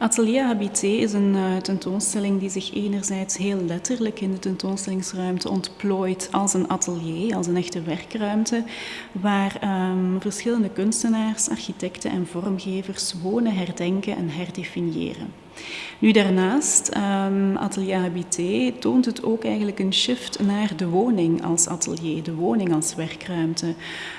Atelier Habité is een uh, tentoonstelling die zich enerzijds heel letterlijk in de tentoonstellingsruimte ontplooit als een atelier, als een echte werkruimte, waar um, verschillende kunstenaars, architecten en vormgevers wonen, herdenken en herdefiniëren. Nu daarnaast, um, Atelier Habité toont het ook eigenlijk een shift naar de woning als atelier, de woning als werkruimte.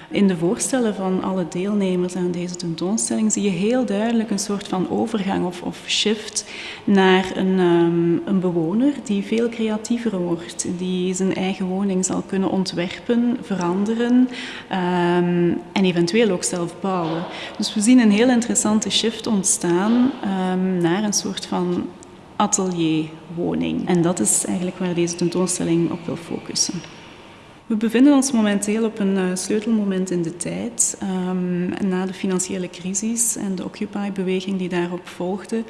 In de voorstellen van alle deelnemers aan deze tentoonstelling zie je heel duidelijk een soort van overgang of, of shift naar een, um, een bewoner die veel creatiever wordt, die zijn eigen woning zal kunnen ontwerpen, veranderen um, en eventueel ook zelf bouwen. Dus we zien een heel interessante shift ontstaan naar een soort van atelierwoning. En dat is eigenlijk waar deze tentoonstelling op wil focussen. We bevinden ons momenteel op een uh, sleutelmoment in de tijd. Um, na de financiële crisis en de Occupy-beweging die daarop volgde,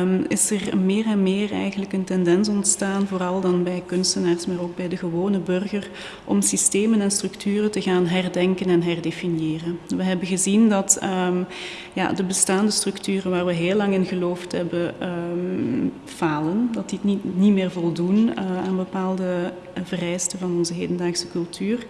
um, is er meer en meer eigenlijk een tendens ontstaan, vooral dan bij kunstenaars, maar ook bij de gewone burger, om systemen en structuren te gaan herdenken en herdefiniëren. We hebben gezien dat um, ja, de bestaande structuren waar we heel lang in geloofd hebben, falen, dat die niet, niet meer voldoen uh, aan bepaalde vereisten van onze hedendaagse cultuur.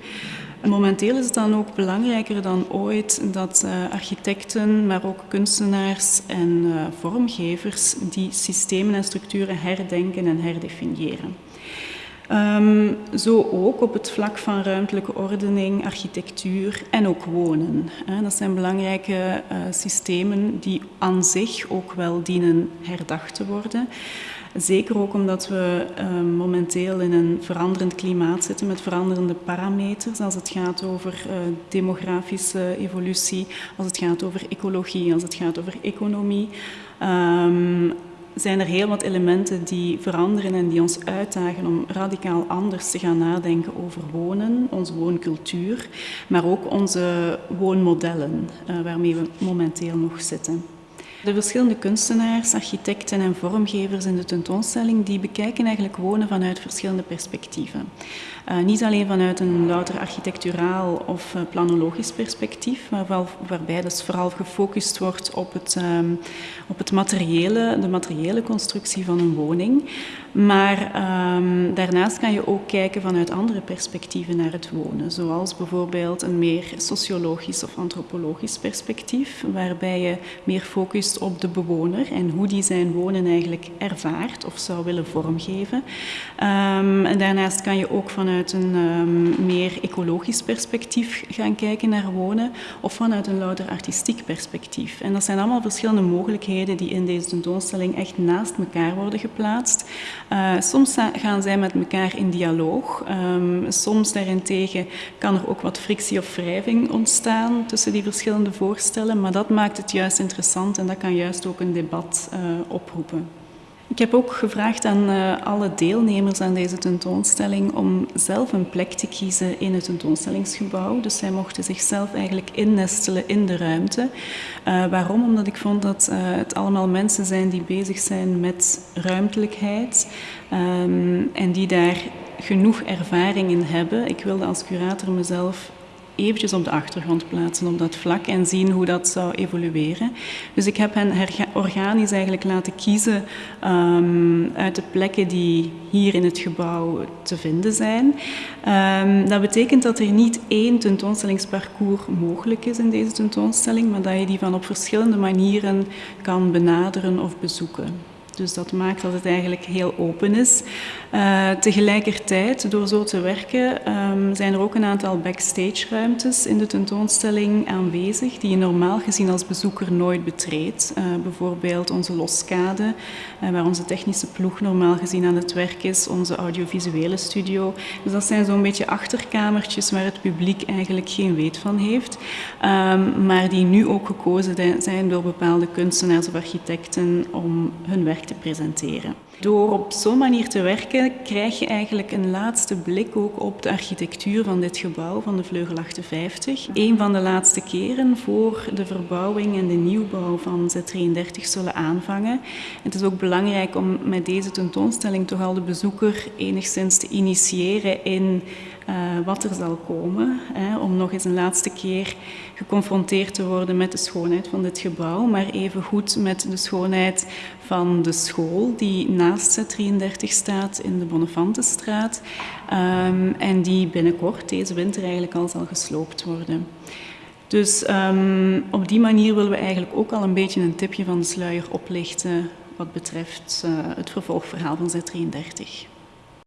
Momenteel is het dan ook belangrijker dan ooit dat uh, architecten, maar ook kunstenaars en uh, vormgevers die systemen en structuren herdenken en herdefiniëren. Um, zo ook op het vlak van ruimtelijke ordening, architectuur en ook wonen. Dat zijn belangrijke uh, systemen die aan zich ook wel dienen herdacht te worden. Zeker ook omdat we uh, momenteel in een veranderend klimaat zitten met veranderende parameters als het gaat over uh, demografische evolutie, als het gaat over ecologie, als het gaat over economie. Um, zijn er heel wat elementen die veranderen en die ons uitdagen om radicaal anders te gaan nadenken over wonen, onze wooncultuur, maar ook onze woonmodellen uh, waarmee we momenteel nog zitten. De verschillende kunstenaars, architecten en vormgevers in de tentoonstelling die bekijken eigenlijk wonen vanuit verschillende perspectieven. Uh, niet alleen vanuit een louter architecturaal of uh, planologisch perspectief, maar wel, waarbij dus vooral gefocust wordt op het, um, op het materiële, de materiële constructie van een woning. Maar um, daarnaast kan je ook kijken vanuit andere perspectieven naar het wonen, zoals bijvoorbeeld een meer sociologisch of antropologisch perspectief, waarbij je meer focust op de bewoner en hoe die zijn wonen eigenlijk ervaart of zou willen vormgeven. Um, en daarnaast kan je ook vanuit vanuit een um, meer ecologisch perspectief gaan kijken naar wonen of vanuit een louter artistiek perspectief. En dat zijn allemaal verschillende mogelijkheden die in deze tentoonstelling echt naast elkaar worden geplaatst. Uh, soms gaan zij met elkaar in dialoog. Um, soms daarentegen kan er ook wat frictie of wrijving ontstaan tussen die verschillende voorstellen, maar dat maakt het juist interessant en dat kan juist ook een debat uh, oproepen. Ik heb ook gevraagd aan uh, alle deelnemers aan deze tentoonstelling om zelf een plek te kiezen in het tentoonstellingsgebouw. Dus zij mochten zichzelf eigenlijk innestelen in de ruimte. Uh, waarom? Omdat ik vond dat uh, het allemaal mensen zijn die bezig zijn met ruimtelijkheid um, en die daar genoeg ervaring in hebben. Ik wilde als curator mezelf eventjes op de achtergrond plaatsen op dat vlak en zien hoe dat zou evolueren. Dus ik heb hen organisch eigenlijk laten kiezen um, uit de plekken die hier in het gebouw te vinden zijn. Um, dat betekent dat er niet één tentoonstellingsparcours mogelijk is in deze tentoonstelling, maar dat je die van op verschillende manieren kan benaderen of bezoeken. Dus dat maakt dat het eigenlijk heel open is. Uh, tegelijkertijd, door zo te werken, um, zijn er ook een aantal backstage ruimtes in de tentoonstelling aanwezig die je normaal gezien als bezoeker nooit betreedt. Uh, bijvoorbeeld onze loskade, uh, waar onze technische ploeg normaal gezien aan het werk is, onze audiovisuele studio. Dus dat zijn zo'n beetje achterkamertjes waar het publiek eigenlijk geen weet van heeft, um, maar die nu ook gekozen zijn door bepaalde kunstenaars of architecten om hun te presenteren. Door op zo'n manier te werken krijg je eigenlijk een laatste blik ook op de architectuur van dit gebouw, van de Vleugel 58. Een van de laatste keren voor de verbouwing en de nieuwbouw van Z33 zullen aanvangen. Het is ook belangrijk om met deze tentoonstelling toch al de bezoeker enigszins te initiëren in uh, wat er zal komen. Hè, om nog eens een laatste keer geconfronteerd te worden met de schoonheid van dit gebouw, maar even goed met de schoonheid van de school die naast Z33 staat in de Bonnefantenstraat um, en die binnenkort deze winter eigenlijk al zal gesloopt worden. Dus um, op die manier willen we eigenlijk ook al een beetje een tipje van de sluier oplichten wat betreft uh, het vervolgverhaal van Z33.